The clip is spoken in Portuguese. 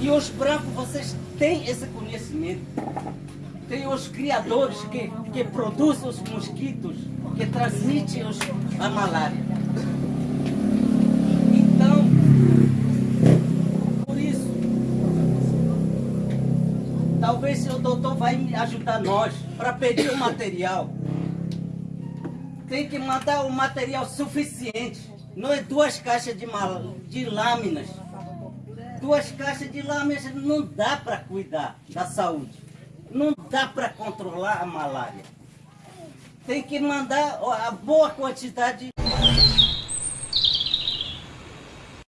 E os brancos, vocês têm esse conhecimento. Tem os criadores que, que produzem os mosquitos, que transmitem os, a malária. Talvez o doutor vai ajudar nós para pedir o material. Tem que mandar o material suficiente. Não é duas caixas de, mal, de lâminas. Duas caixas de lâminas não dá para cuidar da saúde. Não dá para controlar a malária. Tem que mandar a boa quantidade